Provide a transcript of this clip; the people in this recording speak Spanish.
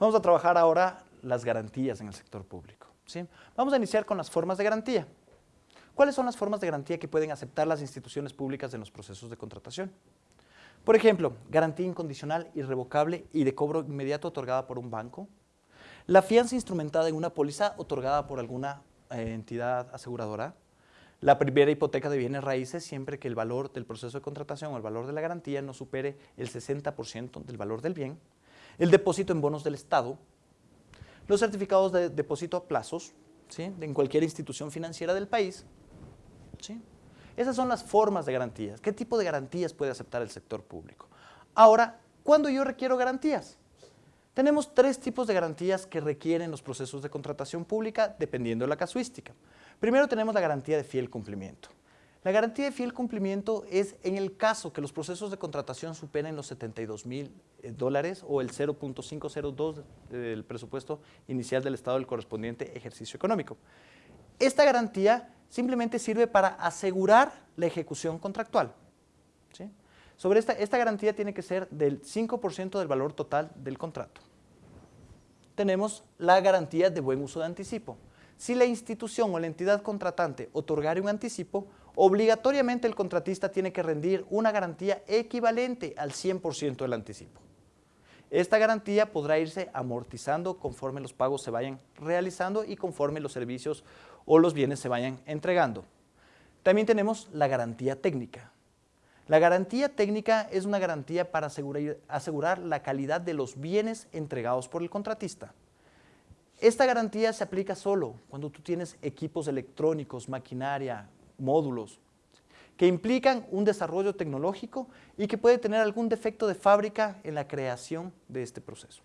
Vamos a trabajar ahora las garantías en el sector público. ¿sí? Vamos a iniciar con las formas de garantía. ¿Cuáles son las formas de garantía que pueden aceptar las instituciones públicas en los procesos de contratación? Por ejemplo, garantía incondicional, irrevocable y de cobro inmediato otorgada por un banco. La fianza instrumentada en una póliza otorgada por alguna eh, entidad aseguradora. La primera hipoteca de bienes raíces siempre que el valor del proceso de contratación o el valor de la garantía no supere el 60% del valor del bien. El depósito en bonos del Estado. Los certificados de depósito a plazos ¿sí? en cualquier institución financiera del país. ¿sí? Esas son las formas de garantías. ¿Qué tipo de garantías puede aceptar el sector público? Ahora, ¿cuándo yo requiero garantías? Tenemos tres tipos de garantías que requieren los procesos de contratación pública dependiendo de la casuística. Primero tenemos la garantía de fiel cumplimiento. La garantía de fiel cumplimiento es en el caso que los procesos de contratación superen los 72 mil eh, dólares o el 0.502 del presupuesto inicial del Estado del correspondiente ejercicio económico. Esta garantía simplemente sirve para asegurar la ejecución contractual. Sobre esta, esta garantía tiene que ser del 5% del valor total del contrato. Tenemos la garantía de buen uso de anticipo. Si la institución o la entidad contratante otorgare un anticipo, obligatoriamente el contratista tiene que rendir una garantía equivalente al 100% del anticipo. Esta garantía podrá irse amortizando conforme los pagos se vayan realizando y conforme los servicios o los bienes se vayan entregando. También tenemos la garantía técnica. La garantía técnica es una garantía para asegurar, la calidad de los bienes entregados por el contratista. Esta garantía se aplica solo cuando tú tienes equipos electrónicos, maquinaria, módulos, que implican un desarrollo tecnológico y que puede tener algún defecto de fábrica en la creación de este proceso.